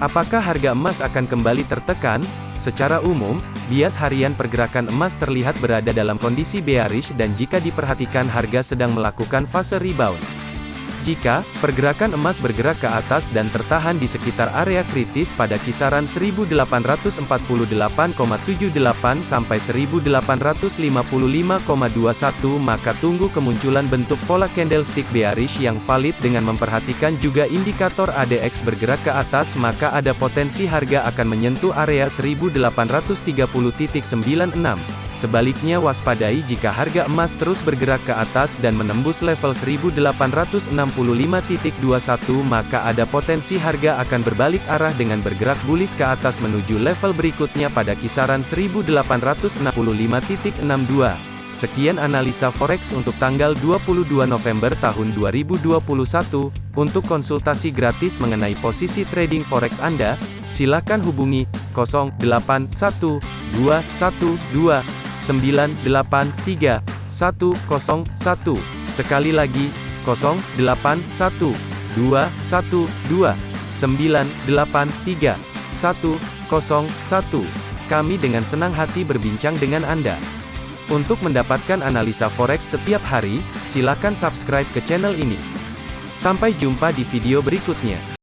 Apakah harga emas akan kembali tertekan? Secara umum, bias harian pergerakan emas terlihat berada dalam kondisi bearish dan jika diperhatikan harga sedang melakukan fase rebound. Jika pergerakan emas bergerak ke atas dan tertahan di sekitar area kritis pada kisaran 1848,78 sampai 1855,21 maka tunggu kemunculan bentuk pola candlestick bearish yang valid dengan memperhatikan juga indikator ADX bergerak ke atas maka ada potensi harga akan menyentuh area 1830.96. Sebaliknya waspadai jika harga emas terus bergerak ke atas dan menembus level 1865.21 maka ada potensi harga akan berbalik arah dengan bergerak bullish ke atas menuju level berikutnya pada kisaran 1865.62. Sekian analisa forex untuk tanggal 22 November tahun 2021. Untuk konsultasi gratis mengenai posisi trading forex Anda, silakan hubungi 081212 983 101. Sekali lagi, 081 212 983 101. Kami dengan senang hati berbincang dengan Anda. Untuk mendapatkan analisa forex setiap hari, silakan subscribe ke channel ini. Sampai jumpa di video berikutnya.